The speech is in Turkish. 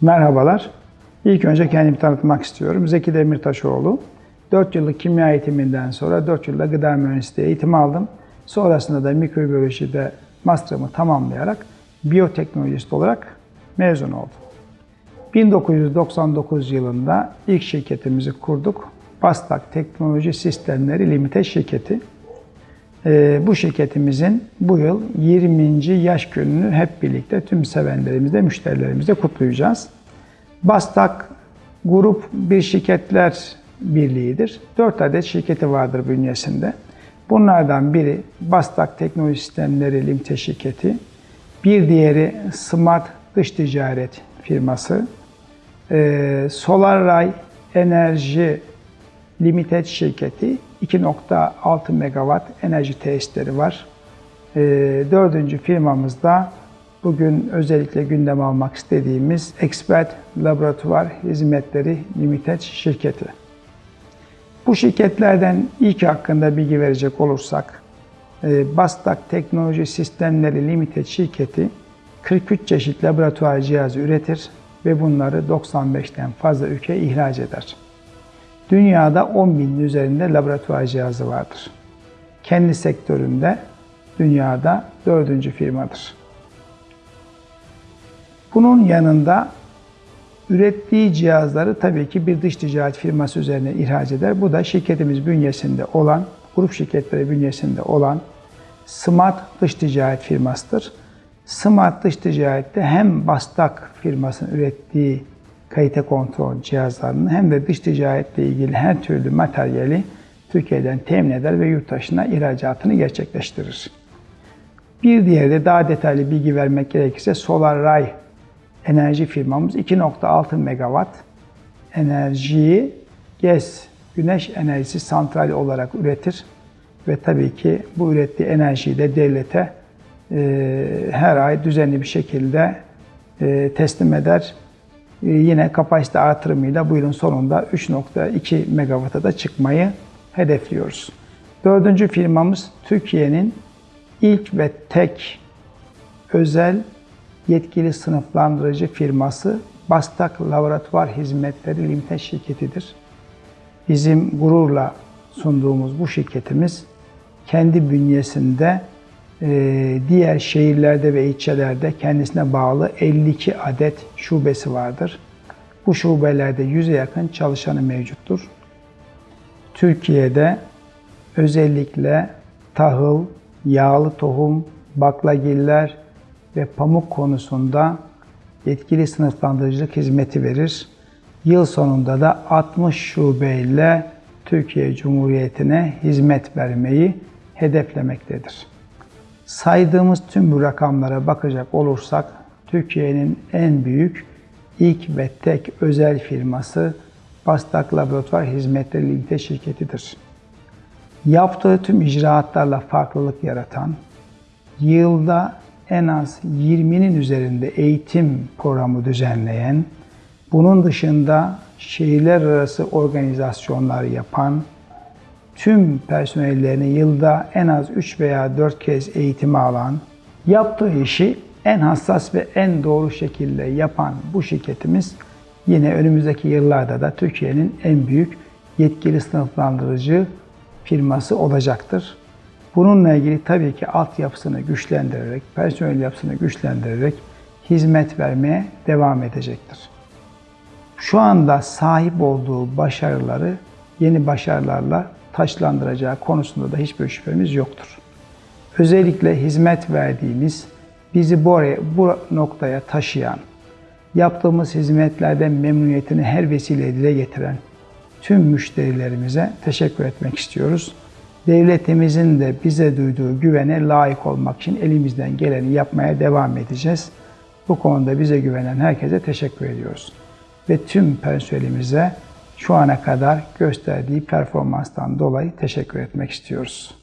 Merhabalar. İlk önce kendimi tanıtmak istiyorum. Zeki Demirtaşoğlu. 4 yıllık kimya eğitiminden sonra 4 yılda gıda mühendisliği eğitimi aldım. Sonrasında da mikrobiyolojide master'ımı tamamlayarak biyoteknolojist olarak mezun oldum. 1999 yılında ilk şirketimizi kurduk. Bastak Teknoloji Sistemleri Limited şirketi. Ee, bu şirketimizin bu yıl 20. yaş gününü hep birlikte tüm sevenlerimizle, müşterilerimizle kutlayacağız. Bastak Grup bir şirketler birliğidir. 4 adet şirketi vardır bünyesinde. Bunlardan biri Bastak Teknoloji Sistemleri Limited şirketi. Bir diğeri Smart Dış Ticaret firması. Ee, SolarRay Enerji Limited şirketi 2.6 megawatt enerji tesisleri var. Ee, dördüncü firmamızda bugün özellikle gündem almak istediğimiz Expert Laboratuvar Hizmetleri Limited şirketi. Bu şirketlerden ilk hakkında bilgi verecek olursak, e, Bastak Teknoloji Sistemleri Limited şirketi 43 çeşit laboratuvar cihazı üretir ve bunları 95'ten fazla ülkeye ihraç eder. Dünyada 10 binin üzerinde laboratuvar cihazı vardır. Kendi sektöründe dünyada dördüncü firmadır. Bunun yanında ürettiği cihazları tabii ki bir dış ticaret firması üzerine ihraç eder. Bu da şirketimiz bünyesinde olan, grup şirketleri bünyesinde olan Smart Dış Ticaret firmasıdır. Smart Dış Ticaret'te hem Bastak firmasının ürettiği kalite kontrol cihazlarını hem de dış ticaretle ilgili her türlü materyali Türkiye'den temin eder ve yurt dışına ihracatını gerçekleştirir. Bir diğeri de daha detaylı bilgi vermek gerekirse SolarRay enerji firmamız 2.6 megawatt enerjiyi gez, güneş enerjisi santrali olarak üretir ve tabii ki bu ürettiği enerjiyi de devlete e, her ay düzenli bir şekilde e, teslim eder. E, yine kapasite artırımıyla bu yılın sonunda 3.2 megawatt'a da çıkmayı hedefliyoruz. Dördüncü firmamız Türkiye'nin ilk ve tek özel yetkili sınıflandırıcı firması Bastak Laboratuvar Hizmetleri Limited şirketidir. Bizim gururla sunduğumuz bu şirketimiz kendi bünyesinde diğer şehirlerde ve ilçelerde kendisine bağlı 52 adet şubesi vardır. Bu şubelerde 100'e yakın çalışanı mevcuttur. Türkiye'de özellikle tahıl, yağlı tohum, baklagiller ve pamuk konusunda yetkili sınıflandırıcılık hizmeti verir. Yıl sonunda da 60 şubeyle Türkiye Cumhuriyeti'ne hizmet vermeyi hedeflemektedir. Saydığımız tüm bu rakamlara bakacak olursak Türkiye'nin en büyük ilk ve tek özel firması Bastak Laboratuvar Hizmetleri Limited şirketidir. Yaptığı tüm icraatlarla farklılık yaratan, yılda en az 20'nin üzerinde eğitim programı düzenleyen, bunun dışında şehirler arası organizasyonlar yapan, tüm personellerini yılda en az 3 veya 4 kez eğitimi alan, yaptığı işi en hassas ve en doğru şekilde yapan bu şirketimiz yine önümüzdeki yıllarda da Türkiye'nin en büyük yetkili sınıflandırıcı firması olacaktır. Bununla ilgili tabii ki altyapısını güçlendirerek, personel yapısını güçlendirerek hizmet vermeye devam edecektir. Şu anda sahip olduğu başarıları yeni başarılarla taşlandıracağı konusunda da hiçbir şüphemiz yoktur. Özellikle hizmet verdiğimiz, bizi bu, oraya, bu noktaya taşıyan, yaptığımız hizmetlerden memnuniyetini her vesileyle getiren tüm müşterilerimize teşekkür etmek istiyoruz. Devletimizin de bize duyduğu güvene layık olmak için elimizden geleni yapmaya devam edeceğiz. Bu konuda bize güvenen herkese teşekkür ediyoruz. Ve tüm personelimize şu ana kadar gösterdiği performanstan dolayı teşekkür etmek istiyoruz.